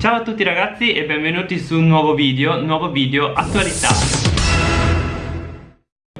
Ciao a tutti ragazzi e benvenuti su un nuovo video, nuovo video attualità.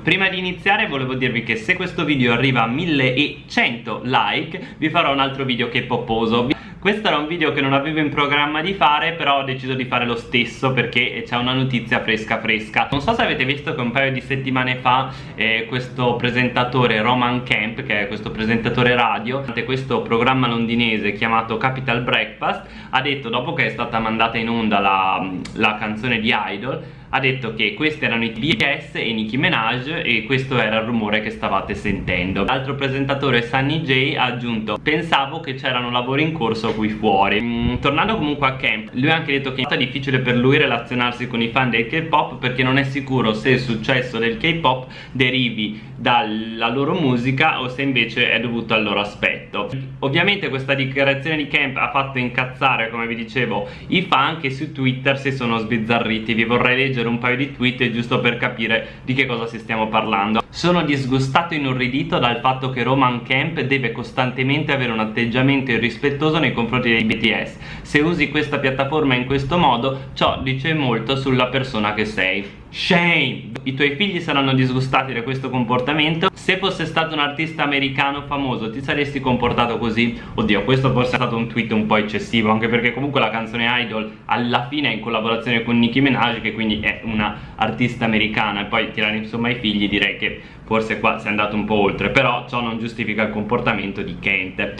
Prima di iniziare volevo dirvi che se questo video arriva a 1100 like vi farò un altro video che poposo questo era un video che non avevo in programma di fare però ho deciso di fare lo stesso perché c'è una notizia fresca fresca. Non so se avete visto che un paio di settimane fa eh, questo presentatore Roman Kemp che è questo presentatore radio questo programma londinese chiamato Capital Breakfast ha detto dopo che è stata mandata in onda la, la canzone di Idol ha detto che questi erano i BS e Nicki Minaj e questo era il rumore che stavate sentendo. L'altro presentatore Sunny J ha aggiunto pensavo che c'erano lavori in corso qui fuori. Mm, Tornando comunque a Camp lui ha anche detto che è difficile per lui relazionarsi con i fan del K-pop perché non è sicuro se il successo del K-pop derivi dalla loro musica o se invece è dovuto al loro aspetto. Ovviamente questa dichiarazione di Camp ha fatto incazzare come vi dicevo i fan che su Twitter si sono sbizzarriti. Vi vorrei leggere leggere un paio di tweet giusto per capire di che cosa si stiamo parlando. Sono disgustato e inorridito dal fatto che Roman Camp deve costantemente avere un atteggiamento irrispettoso nei confronti dei BTS Se usi questa piattaforma in questo modo ciò dice molto sulla persona che sei Shame! I tuoi figli saranno disgustati da questo comportamento Se fosse stato un artista americano famoso ti saresti comportato così? Oddio, questo forse è stato un tweet un po' eccessivo Anche perché comunque la canzone Idol alla fine è in collaborazione con Nicki Minaj Che quindi è una artista americana E poi tirare insomma i figli direi che forse qua si è andato un po' oltre Però ciò non giustifica il comportamento di Kent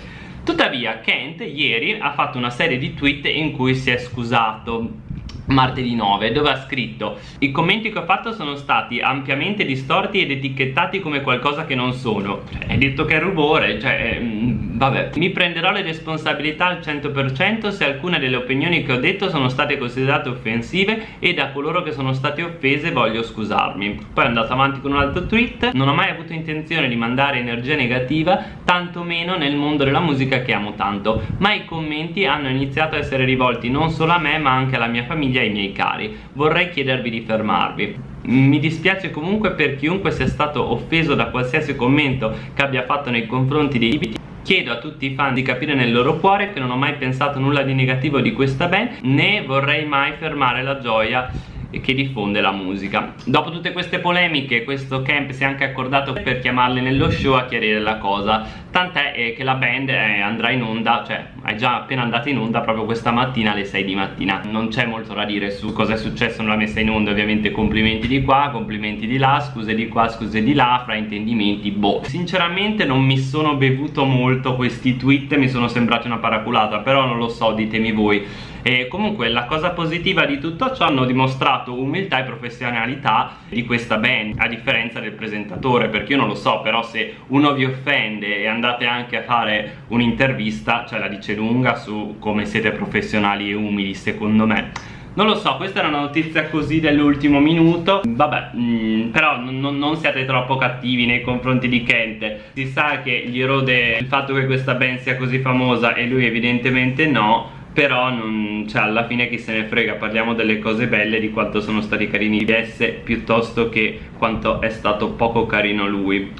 Tuttavia Kent ieri ha fatto una serie di tweet in cui si è scusato martedì 9 dove ha scritto i commenti che ho fatto sono stati ampiamente distorti ed etichettati come qualcosa che non sono. Cioè, hai detto che è rubore cioè mm, vabbè. Mi prenderò le responsabilità al 100% se alcune delle opinioni che ho detto sono state considerate offensive e da coloro che sono state offese voglio scusarmi. Poi è andato avanti con un altro tweet non ho mai avuto intenzione di mandare energia negativa tantomeno nel mondo della musica che amo tanto ma i commenti hanno iniziato a essere rivolti non solo a me ma anche alla mia famiglia ai miei cari. Vorrei chiedervi di fermarvi. Mi dispiace comunque per chiunque sia stato offeso da qualsiasi commento che abbia fatto nei confronti dei BT Chiedo a tutti i fan di capire nel loro cuore che non ho mai pensato nulla di negativo di questa band né vorrei mai fermare la gioia che diffonde la musica. Dopo tutte queste polemiche questo camp si è anche accordato per chiamarli nello show a chiarire la cosa. Tant'è eh, che la band eh, andrà in onda cioè è già appena andata in onda proprio questa mattina alle 6 di mattina. Non c'è molto da dire su cosa è successo nella messa in onda ovviamente complimenti di qua complimenti di là scuse di qua scuse di là fraintendimenti boh. Sinceramente non mi sono bevuto molto questi tweet mi sono sembrati una paraculata però non lo so ditemi voi. E comunque la cosa positiva di tutto ciò hanno dimostrato umiltà e professionalità di questa band a differenza del presentatore perché io non lo so però se uno vi offende e andate anche a fare un'intervista cioè la dice lunga su come siete professionali e umili secondo me. Non lo so, questa era una notizia così dell'ultimo minuto. Vabbè, mh, mm, però non siate troppo cattivi nei confronti di Kent. Si sa che gli erode il fatto che questa band sia così famosa e lui evidentemente no però non, cioè alla fine chi se ne frega parliamo delle cose belle di quanto sono stati carini i DS piuttosto che quanto è stato poco carino lui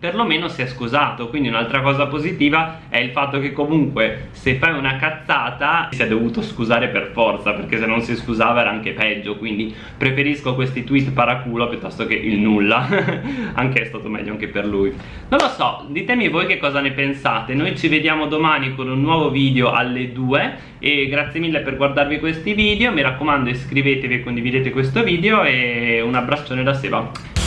perlomeno si è scusato. Quindi un'altra cosa positiva è il fatto che comunque se fai una cazzata si è dovuto scusare per forza perché se non si scusava era anche peggio. Quindi preferisco questi tweet paraculo piuttosto che il nulla. Anche è stato meglio anche per lui. Non lo so ditemi voi che cosa ne pensate. Noi ci vediamo domani con un nuovo video alle 2 e grazie mille per guardarvi questi video. Mi raccomando iscrivetevi e condividete questo video e un abbraccione da Seba